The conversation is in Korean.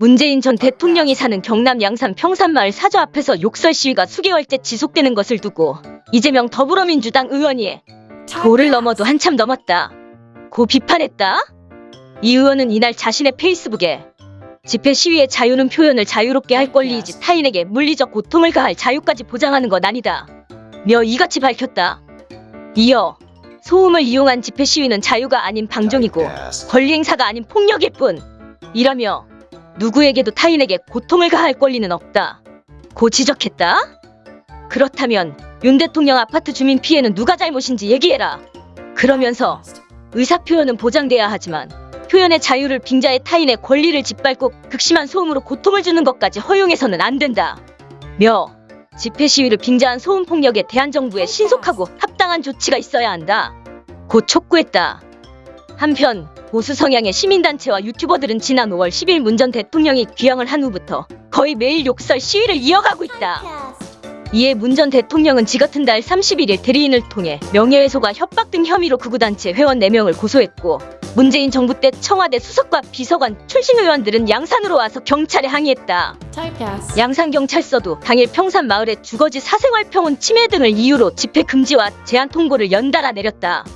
문재인 전 대통령이 사는 경남 양산 평산마을 사저 앞에서 욕설 시위가 수개월째 지속되는 것을 두고 이재명 더불어민주당 의원이 도를 넘어도 한참 넘었다. 고 비판했다. 이 의원은 이날 자신의 페이스북에 집회 시위의 자유는 표현을 자유롭게 할 권리이지 타인에게 물리적 고통을 가할 자유까지 보장하는 것 아니다. 며 이같이 밝혔다. 이어 소음을 이용한 집회 시위는 자유가 아닌 방종이고 권리 행사가 아닌 폭력일 뿐. 이라며 누구에게도 타인에게 고통을 가할 권리는 없다. 고 지적했다. 그렇다면 윤 대통령 아파트 주민 피해는 누가 잘못인지 얘기해라. 그러면서 의사 표현은 보장돼야 하지만 표현의 자유를 빙자해 타인의 권리를 짓밟고 극심한 소음으로 고통을 주는 것까지 허용해서는 안 된다. 며 집회 시위를 빙자한 소음 폭력에 대한 정부의 신속하고 합당한 조치가 있어야 한다. 곧 촉구했다. 한편 보수 성향의 시민단체와 유튜버들은 지난 5월 10일 문 전 대통령이 귀향을 한 후부터 거의 매일 욕설 시위를 이어가고 있다. 이에 문 전 대통령은 지같은 달 31일 대리인을 통해 명예훼손과 협박 등 혐의로 극우단체 회원 4명을 고소했고 문재인 정부 때 청와대 수석과 비서관 출신 의원들은 양산으로 와서 경찰에 항의했다. 양산경찰서도 당일 평산 마을의 주거지 사생활 평온 침해 등을 이유로 집회 금지와 제한 통고를 연달아 내렸다.